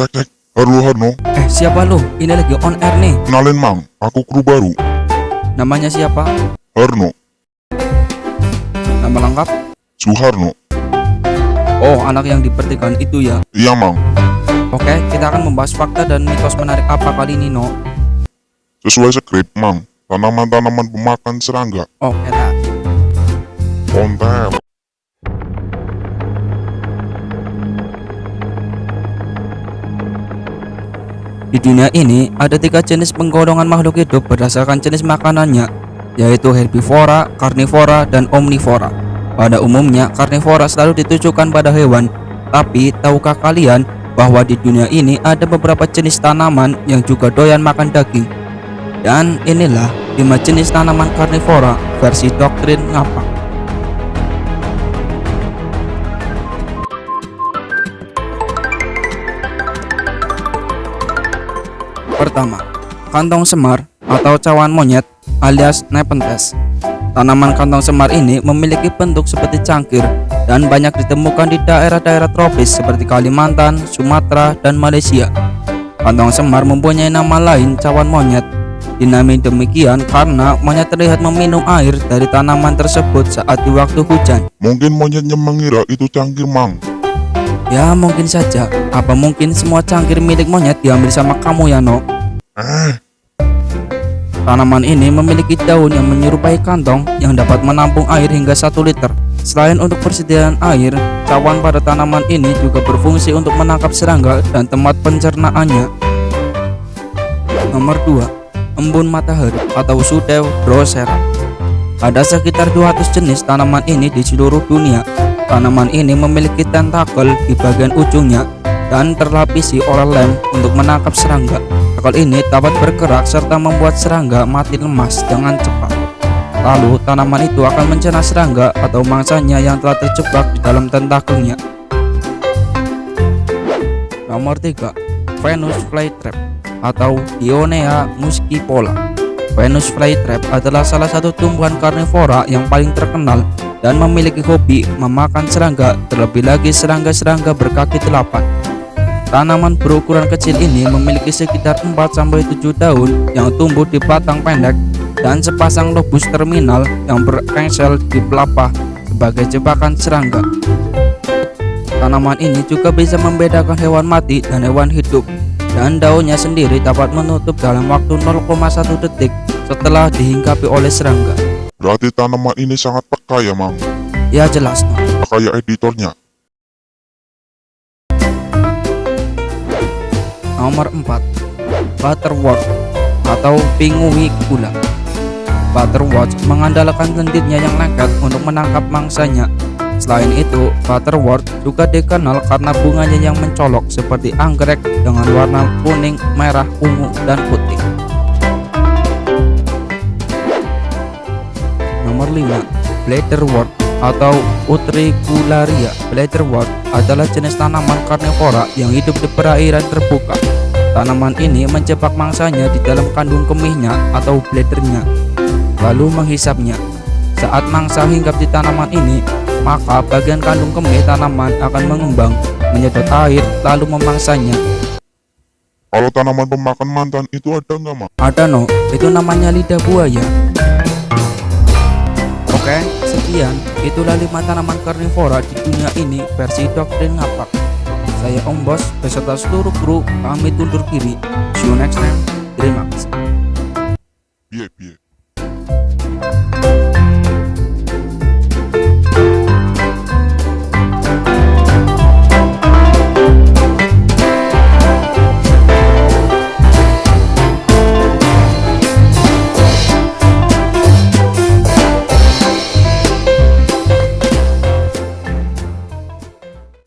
Cek cek, halo Harno, Eh, siapa lu? Ini lagi on air nih. kenalin Mang, aku kru baru, Namanya siapa? Harno, Nama lengkap? Suharno. Oh, anak yang dipertikan itu ya. Iya Mang, Oke, kita akan membahas fakta dan mitos menarik apa kali ini, No? sesuai skrip Mang, tanaman-tanaman pemakan serangga, Oh, enak. konten. Di dunia ini ada tiga jenis penggolongan makhluk hidup berdasarkan jenis makanannya, yaitu herbivora, karnivora, dan omnivora. Pada umumnya, karnivora selalu ditujukan pada hewan, tapi tahukah kalian bahwa di dunia ini ada beberapa jenis tanaman yang juga doyan makan daging? Dan inilah 5 jenis tanaman karnivora versi doktrin ngapak. Pertama, kantong semar atau cawan monyet alias Nepenthes. Tanaman kantong semar ini memiliki bentuk seperti cangkir dan banyak ditemukan di daerah-daerah tropis seperti Kalimantan, Sumatera, dan Malaysia. Kantong semar mempunyai nama lain cawan monyet. Dinamai demikian karena monyet terlihat meminum air dari tanaman tersebut saat di waktu hujan. Mungkin monyetnya mengira itu cangkir Mang. Ya mungkin saja. Apa mungkin semua cangkir milik monyet diambil sama kamu ya no? Eh, Tanaman ini memiliki daun yang menyerupai kantong yang dapat menampung air hingga 1 liter. Selain untuk persediaan air, cawan pada tanaman ini juga berfungsi untuk menangkap serangga dan tempat pencernaannya. Nomor 2. Embun matahari atau Sudew drosera. Ada sekitar 200 jenis tanaman ini di seluruh dunia. Tanaman ini memiliki tentakel di bagian ujungnya dan terlapisi oleh lem untuk menangkap serangga. Tentakel ini dapat bergerak serta membuat serangga mati lemas dengan cepat. Lalu tanaman itu akan mencerna serangga atau mangsanya yang telah terjebak di dalam tentakelnya. Nomor 3. Venus flytrap atau Dionea muscipola. Venus flytrap adalah salah satu tumbuhan karnivora yang paling terkenal dan memiliki hobi memakan serangga, terlebih lagi serangga-serangga berkaki delapan. Tanaman berukuran kecil ini memiliki sekitar 4-7 daun yang tumbuh di batang pendek dan sepasang lobus terminal yang berengsel di pelepah sebagai jebakan serangga. Tanaman ini juga bisa membedakan hewan mati dan hewan hidup dan daunnya sendiri dapat menutup dalam waktu 0,1 detik setelah dihinggapi oleh serangga. berarti tanaman ini sangat peka ya Mang, Ya jelas no. kayak editornya. Nomor 4 Butterwort atau pingui gula Butterwort mengandalkan lendirnya yang lengket untuk menangkap mangsanya Selain itu, butterwort juga dikenal karena bunganya yang mencolok seperti anggrek dengan warna kuning, merah, ungu, dan putih. Nomor 5. Bladderwort atau Utricularia. Bladderwort adalah jenis tanaman karnivora yang hidup di perairan terbuka. Tanaman ini menjebak mangsanya di dalam kandung kemihnya atau bladernya, lalu menghisapnya. Saat mangsa hinggap di tanaman ini, maka bagian kandung kemih tanaman akan mengembang, menyedot air, lalu memangsanya. Kalau tanaman pemakan mantan itu ada nggak Mang? Ada no, itu namanya lidah buaya. Oke, sekian. Itulah lima tanaman karnivora di dunia ini versi doktrin ngapak. Saya Om Bos beserta seluruh kru pamit undur diri. See you next time. Terima kasih. Biye biye.